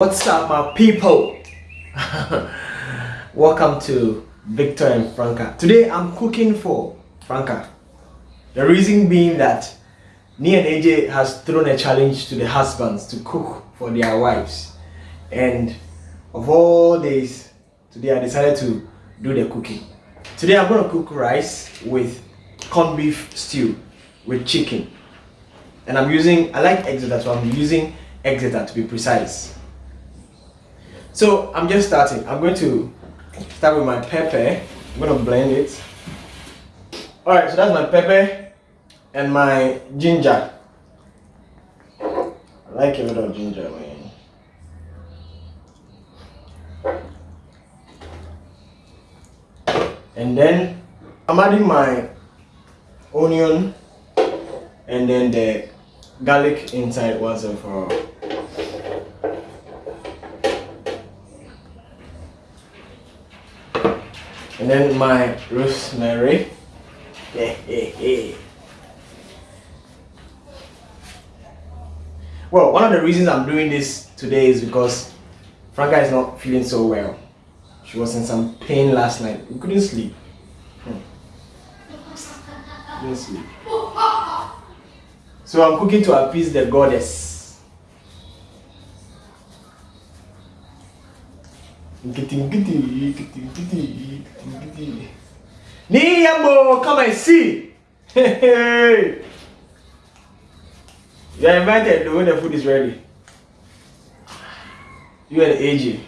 What's up, my people? Welcome to Victor and Franca. Today I'm cooking for Franca. The reason being that Ni and AJ has thrown a challenge to the husbands to cook for their wives. And of all days, today I decided to do the cooking. Today I'm going to cook rice with corned beef stew with chicken. And I'm using, I like Exeter, so I'm using Exeter to be precise. So I'm just starting. I'm going to start with my pepper. I'm going to blend it. Alright, so that's my pepper and my ginger. I like a of ginger, man. And then I'm adding my onion and then the garlic inside once and for all. And then my rosemary. well, one of the reasons I'm doing this today is because Franca is not feeling so well. She was in some pain last night. We couldn't sleep. Hmm. Couldn't sleep. So I'm cooking to appease the goddess. Niyambo, come and see. You are invited when the food is ready. You and AJ.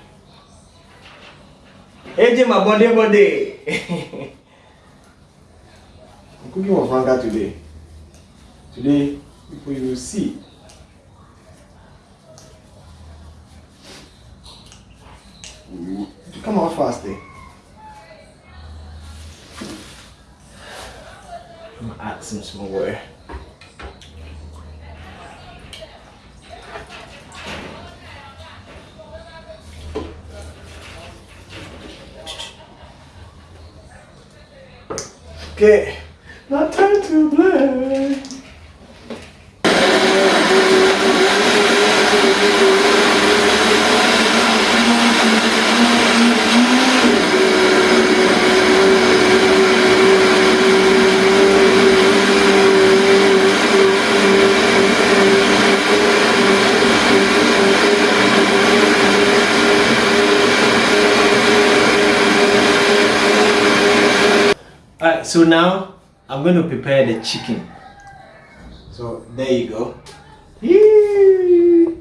AJ, my body, body. I'm cooking for Franca today. Today, people you will see. Come on fast eh? I'm gonna add some small water. Okay, now time to blend. Alright, so now I'm going to prepare the chicken. So there you go. Yee!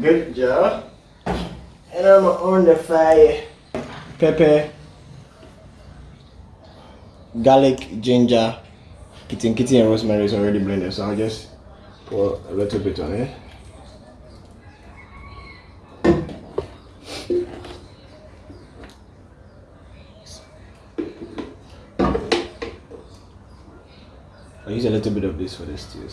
Good job. And I'm on the fire. Pepper, garlic, ginger, kitty kitty and rosemary is already blended. So I'll just pour a little bit on it. Use a little bit of this for the stews.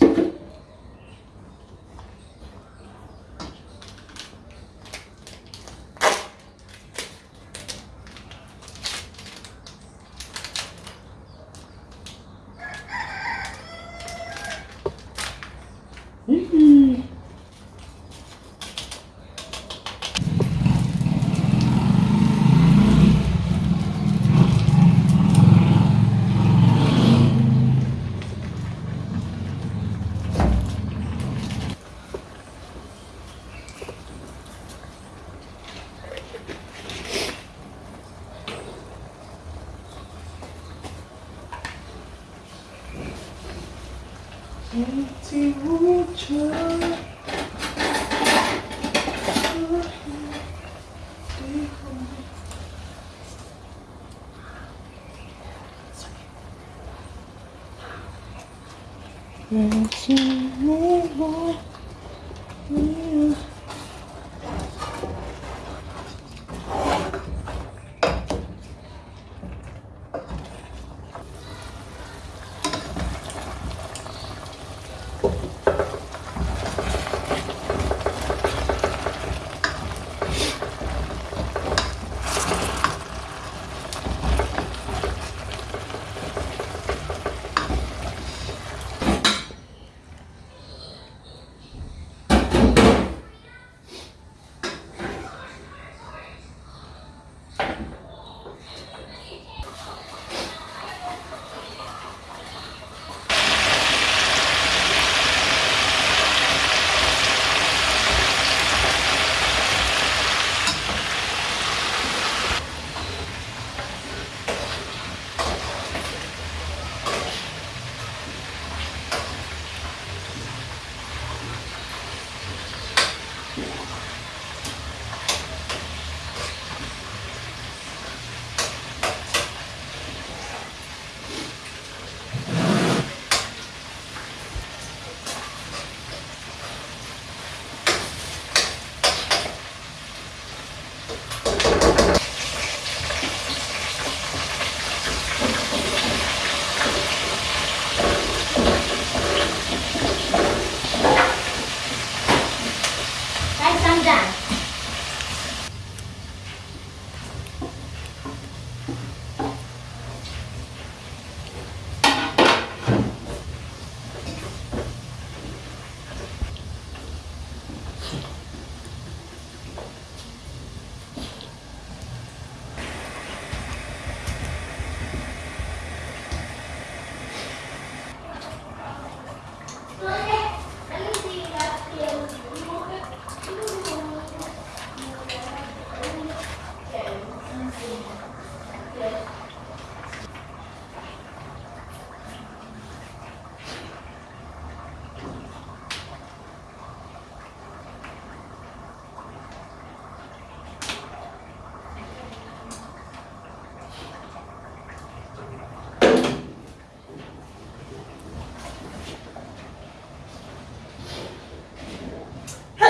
Let you know you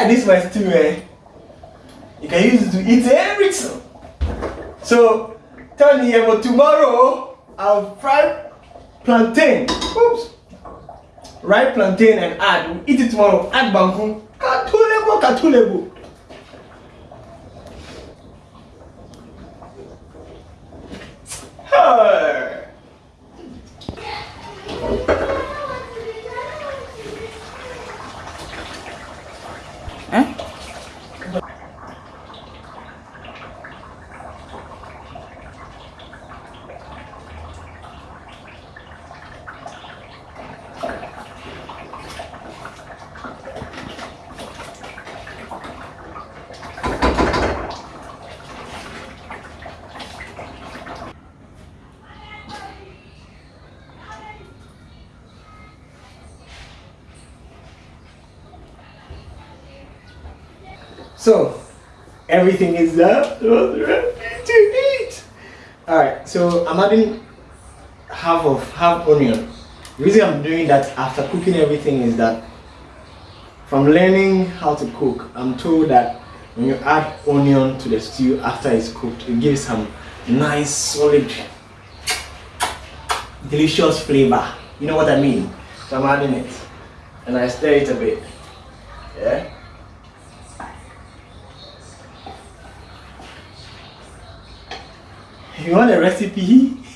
like this my stew, eh? You can use it to eat everything. So tell me about tomorrow I'll fry plantain. Oops. Ripe plantain and add. We'll eat it tomorrow. Add banku. Katulebo, katulebo. So everything is there to eat. Alright, so I'm adding half of half onion. The reason I'm doing that after cooking everything is that from learning how to cook, I'm told that when you add onion to the stew after it's cooked, it gives some nice solid delicious flavor. You know what I mean? So I'm adding it and I stir it a bit. Yeah. You want a recipe?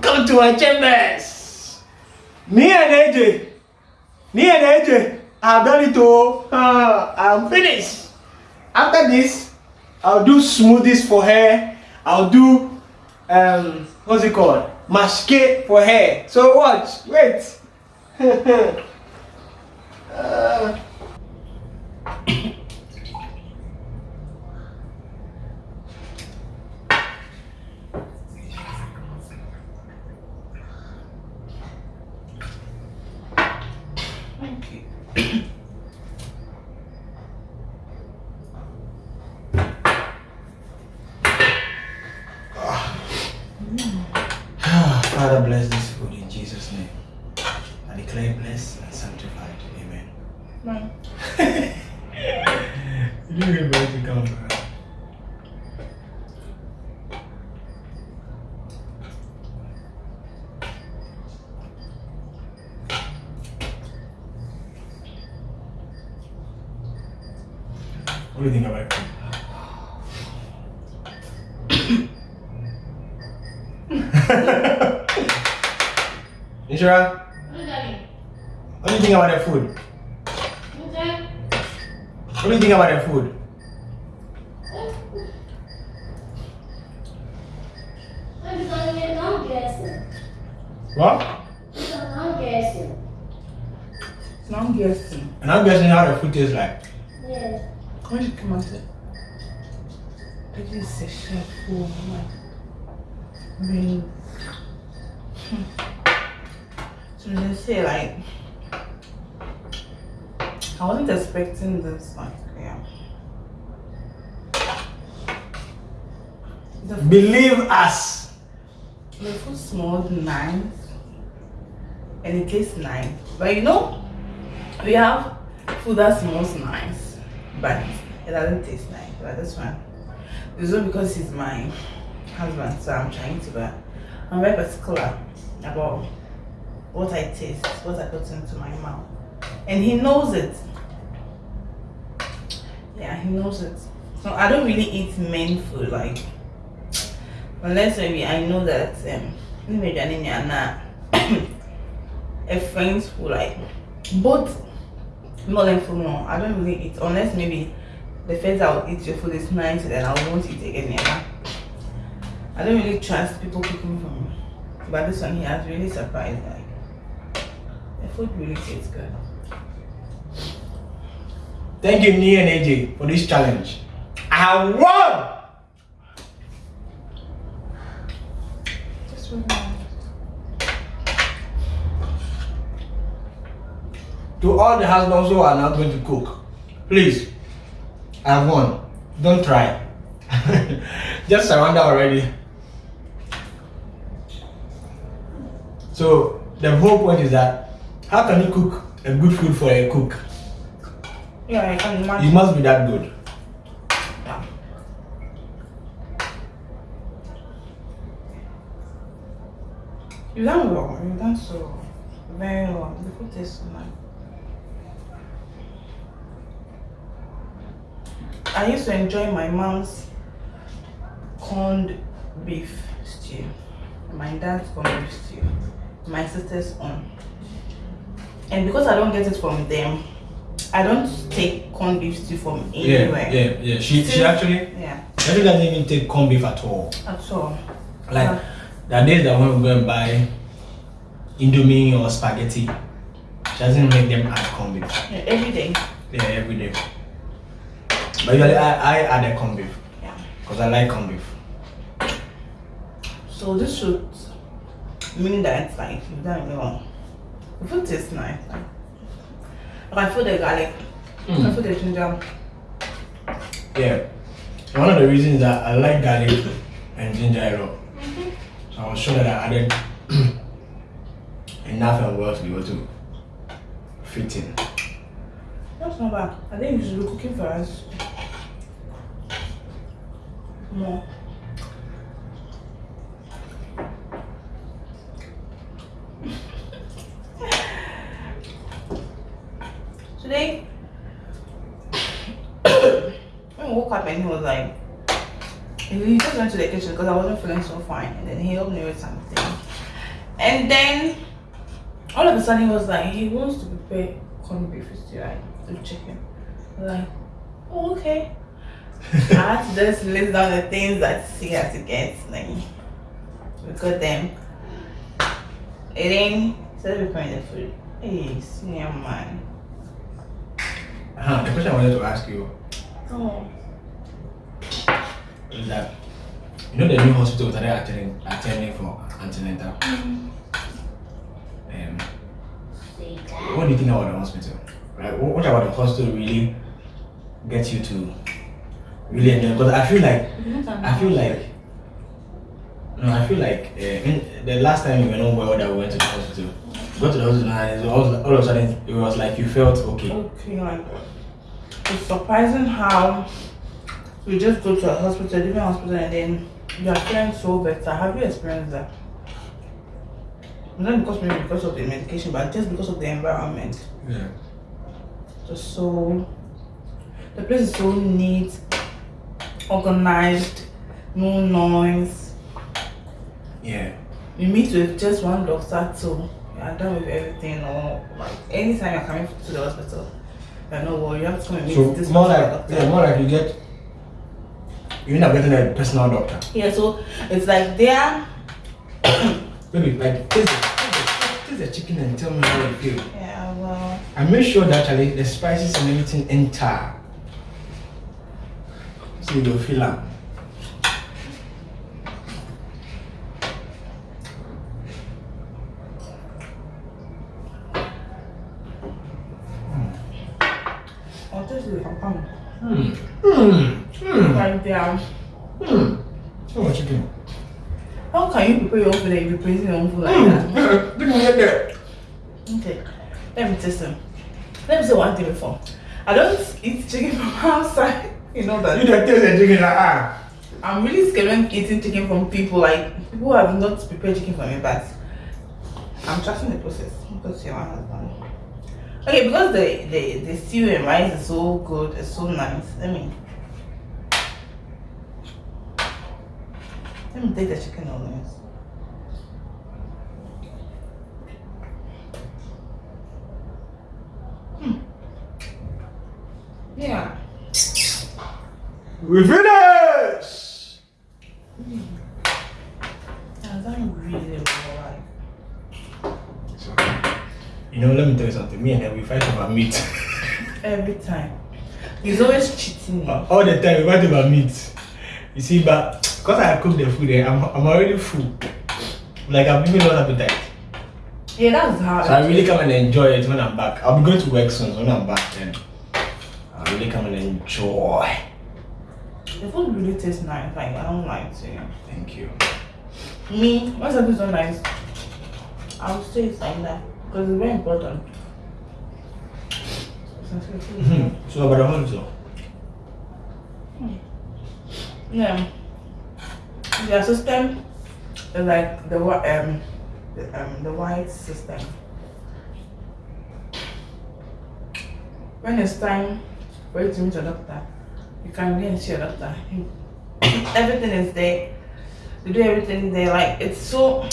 Come to my chambers. Me and AJ. Me and AJ. I've done it all. Uh, I'm finished. After this, I'll do smoothies for her. I'll do um what's it called? Masque for her. So watch. Wait. uh, What do think about it? Inshira, what do you think about the food? What do you think about the food? What? Now I'm guessing. And I'm guessing how the food tastes like. Quand j'ai commencé, j'ai cher pour. Mais. So they say like. I wasn't expecting this like yeah. The, Believe us. the food smelled nice and it tastes nice. But you know, we have food that smells nice, it doesn't taste nice. But this one, it's not because he's my husband, so I'm trying to. But I'm very particular about what I taste, what I put into my mouth, and he knows it. Yeah, he knows it. So I don't really eat main food like unless maybe I know that um a friends who like both more than food no I don't really eat unless maybe the first I'll eat your food is nice then I won't eat again yeah. I don't really trust people cooking for me but this one he has really surprised like the food really tastes good Thank you, Nia and AJ, for this challenge. I won! To all the husbands who are not going to cook, please, I won. Don't try. Just surrender already. So, the whole point is that how can you cook a good food for a cook? Yeah, I can It imagine. must be that good. Yeah. You done well. You done so very well. The food tastes nice. I used to enjoy my mom's corned beef stew, my dad's corned beef stew, my sister's own. And because I don't get it from them, I don't take corned beef stew from anywhere. Yeah, yeah, yeah. She she actually Yeah, she actually doesn't even take corned beef at all. at all. Like there are days that when we go and buy Indomie or spaghetti, she doesn't make them add corned beef. Yeah, every day. Yeah, every day. But usually I, I add a corned beef Yeah. because I like corned beef. So this should mean that it's like you don't know. The food tastes nice. Like, I feel the garlic. I Mm. feel the ginger. Yeah. One of the reasons that I like garlic and ginger a lot. So I was sure that I added enough and well to be able to fit in. That's not bad. I think you should be cooking for us. More. Today, we woke up and he was like, he just went to the kitchen because I wasn't feeling so fine, and then he helped me with something. And then all of a sudden he was like, he wants to prepare corned beef with chicken. I like, oh, okay. I had to just list down the things that he had to get. Like, we got them. And then started preparing the food. Hey, senior man. Uh, the question I wanted to ask you Oh. is that you know the new hospital that they're attending, attending for antenatal. Um, what do you think about the hospital? Like, what, what about the hospital really gets you to really enjoy? Because I feel like I feel like no, I feel like uh, in, the last time we were not well that we went to the hospital, we got to the hospital and all, all of a sudden it was like you felt okay. Okay, like it's surprising how we just go to a hospital, different hospital, and then you are feeling so better. Have you experienced that? Not because maybe because of the medication, but just because of the environment. Yeah. Just so the place is so neat, organized, no noise. Yeah. You meet with just one doctor too. You are done with everything or like anytime you're coming to the hospital. You know what you have to come and meet So this more particular like yeah, more like you get you end up getting a personal doctor. Yeah, so it's like they are Maybe like taste the, taste the- taste the chicken and tell me how you feel. Yeah, well I make sure that actually the spices and everything enter. So you feel am. I'll just do it from home. Hmm. Hmm. Hmm. Like they are Hmm. So much chicken. how can you prepare your own food and you be praising your own food like Hmm. that? Didn't get there. Okay. Let me test them. Let me say one thing before. I don't eat chicken from outside. You know that. You just taste the chicken like ah. I'm really scared when eating chicken from people like who have not prepared chicken for me, but I'm trusting the process because your one has done. Okay, because the the the stew and rice is so good, it's so nice. Let me let me take the chicken on this. Hmm. Yeah. We finish. Yeah, that really you know, let me tell you something. Me and him, we fight over meat. Every time. He's always cheating me. All the time, we fight over meat. You see, but because I cook the food, eh, I'm, I'm already full. Like, I've even lost appetite. Yeah, that's hard. So I really come and enjoy it when I'm back. I'll be going to work soon, so when I'm back, then I'll really come and enjoy. The food really tastes nice. Like I don't like to. Thank you. Me, when something's not nice, I'll say it's like that because it's very important. So. So about the one so. Yeah. Their system is like the um the, um the white system. When it's time for you to meet a doctor, you can go and see a doctor. Everything is there. You do everything there. Like it's so.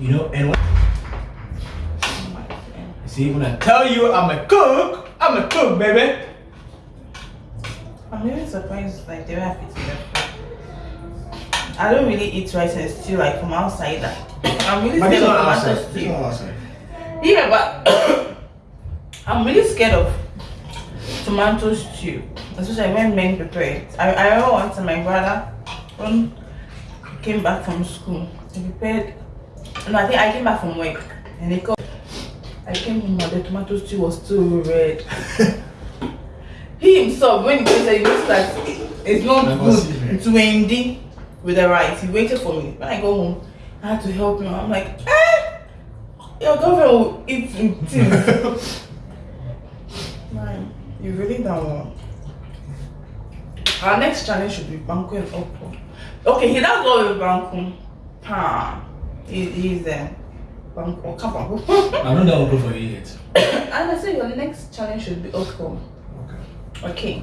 You know, and when, Oh see when I tell you I'm a cook, I'm a cook, baby. I'm really surprised like they were happy to get I don't really eat rice and stew like from outside. I'm really But scared of outside. Stew. Yeah, but I'm really scared of tomato stew, especially when men prepare it. I, I remember time my brother when he came back from school, he prepared. No, I think I came back from work and he called. I came home and the tomato stew was still red. he himself, when he tasted he noticed that it's not good. It's windy with the rice. He waited for me. When I go home, I had to help him. I'm like, eh, your girlfriend will eat things. Man, you really don't want. Our next challenge should be Banku and Oppo. Okay, he does go with Banku. Ha. He, he's there. Banku. Oh, come on. I'm not done with for you yet. and I say your next challenge should be Oppo. Okay. Okay.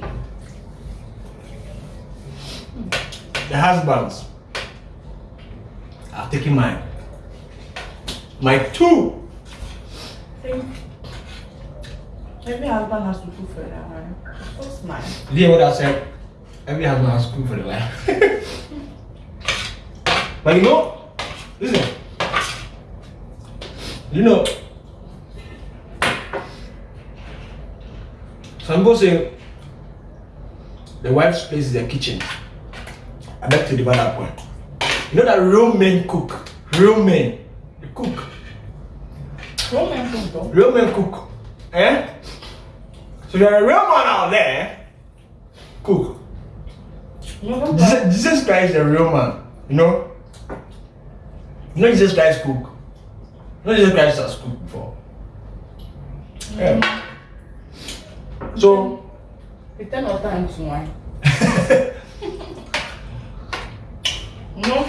The husbands are taking mine. My two. think every husband has to cook for their wife. That's nice. You hear what I said? Every husband has to cook for the wife. but you know, listen. You know, some people say the wife's place is the kitchen. I beg to divide that point. You know that real men cook. Real men. They cook. Roman food though. Real men cook. Eh? So you're a real man out there. Cook. You know what? Jesus, Jesus Christ is a real man. You know? You know Jesus Christ cook. You know Jesus Christ has cooked before. Yeah. So Return of time to wine. Know,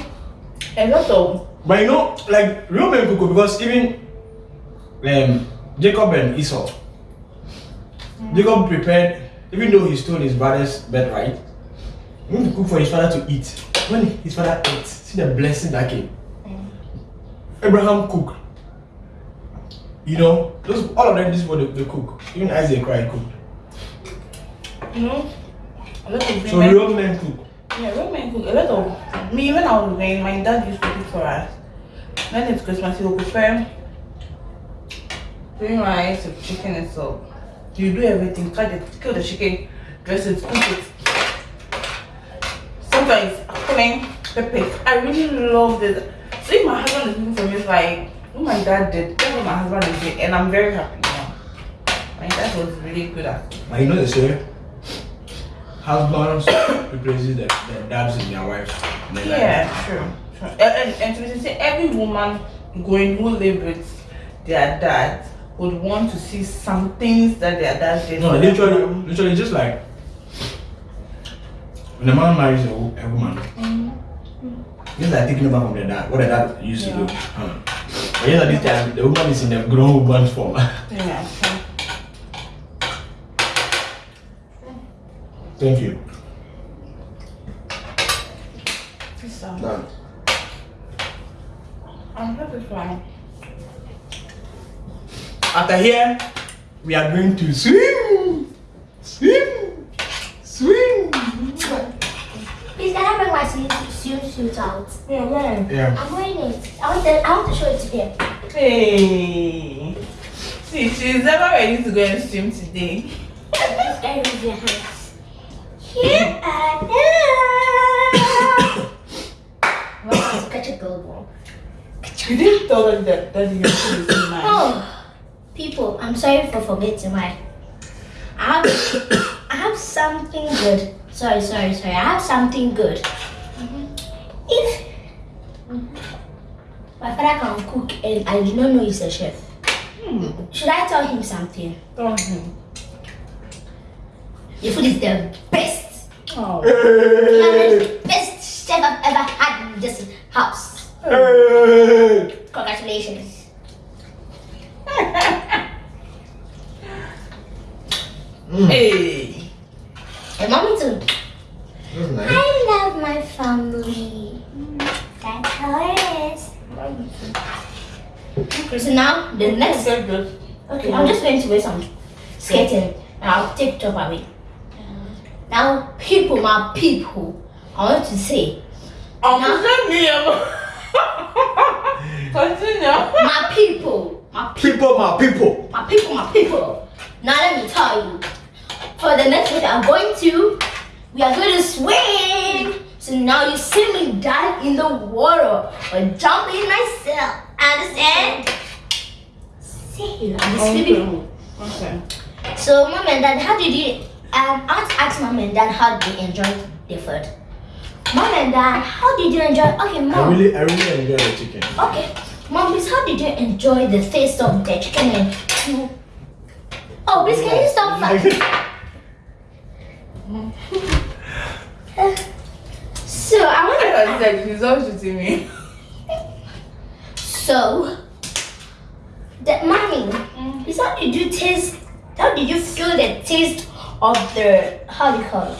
a lot of But you know, like real men cook because even um, Jacob and Esau, Jacob prepared, even though he stole his brother's birthright, he went to cook for his father to eat. When his father ate, see the blessing that came. Abraham cooked. You know, those all of them. This is what they, they cook. Even Isaac cried cooked. you know, a lot of So real men cook. Yeah, women cook. A lot of me when I was growing, my dad used to cook for us. When it's Christmas, he will prepare green rice with chicken and so. You do everything, cut it, kill the chicken, dress it, cook it. Sometimes cooking, pepper. I really love this. So if my husband is cooking for me, it's like what my dad did, that's what my husband is doing, and I'm very happy now. My dad was really good at it. But you know they say husbands replaces the, the dads in their wives. in their life. Yeah, true. true. And, and, and to be say, every woman going who lived with their dad would want to see some things that their dad did. No, literally, them. literally, just like when a man marries a, a woman, mm-hmm. just like taking over from the dad, what the dad used to do. Yeah. Huh. But yes, at this time, the woman is in the grown woman's form. Yeah. Thank you. So, Done. I'm satisfied. After here, we are going to swim, swim, swim. Please, can I bring my swim swimsuit out? Yeah, right. Yeah. I'm wearing it. I want to, I want to show it to them. Hey. See, she's never ready to go and swim today. Just get rid of your hands. Here I am. Let's catch a gold one. You didn't tell them that, that your food is so nice. Oh, people, I'm sorry for forgetting my. I have, I have something good. Sorry, sorry, sorry. I have something good. Mm-hmm. If mm-hmm. my father can cook and I do not know he's a chef. Hmm. Should I tell him something? Tell him. Your food is the best. Oh. The best chef I've ever had in this house. Hey. Congratulations. Hey. And mommy too. Nice. I love my family. That's how it is. So now the next. Very good. Okay, I'm just going to wear some skating and I'll take top away. Now, people, my people, I want to say, oh, I'm Now- just me. Continue. my people, my People, my people. my people, my people. Now let me tell you, for the next week I'm going to, we are going to swim. So now you see me dive in the water or jumping myself. Understand? See, I'm a swimming pool. Okay. So, mom and dad, how did you? Um, I want to ask mom and dad how they enjoyed the food. Mom and dad, how did you enjoy? Okay, mom. I mom. really, I really enjoy the chicken. Okay, mom, please, how did you enjoy the taste of the chicken and you? Oh, please, can you stop that? So I want to. Like, he's all shooting me. So, that mommy, please, how did you taste? How did you feel the taste of the how do you call it?